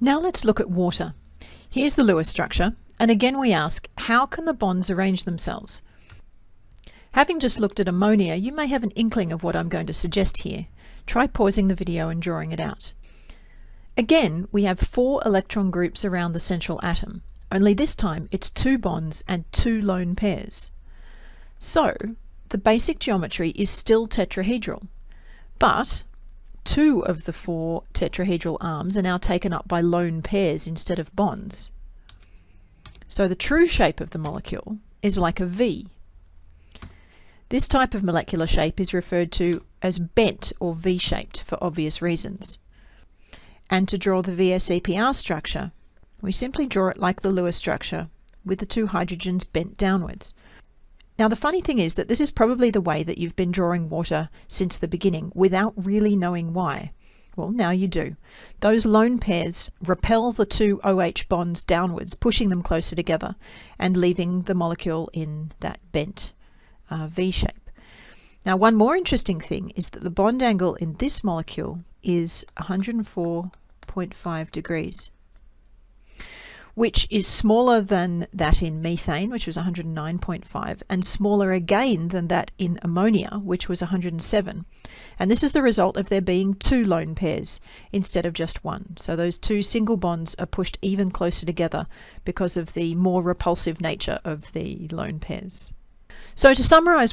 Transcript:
Now let's look at water. Here's the Lewis structure, and again we ask, how can the bonds arrange themselves? Having just looked at ammonia, you may have an inkling of what I'm going to suggest here. Try pausing the video and drawing it out. Again, we have four electron groups around the central atom, only this time it's two bonds and two lone pairs. So, the basic geometry is still tetrahedral, but two of the four tetrahedral arms are now taken up by lone pairs instead of bonds. So the true shape of the molecule is like a V. This type of molecular shape is referred to as bent or V-shaped for obvious reasons. And to draw the VSEPR structure, we simply draw it like the Lewis structure, with the two hydrogens bent downwards. Now the funny thing is that this is probably the way that you've been drawing water since the beginning without really knowing why. Well, now you do. Those lone pairs repel the two OH bonds downwards, pushing them closer together and leaving the molecule in that bent uh, V shape. Now, one more interesting thing is that the bond angle in this molecule is 104.5 degrees which is smaller than that in methane, which was 109.5, and smaller again than that in ammonia, which was 107. And this is the result of there being two lone pairs instead of just one. So those two single bonds are pushed even closer together because of the more repulsive nature of the lone pairs. So to summarize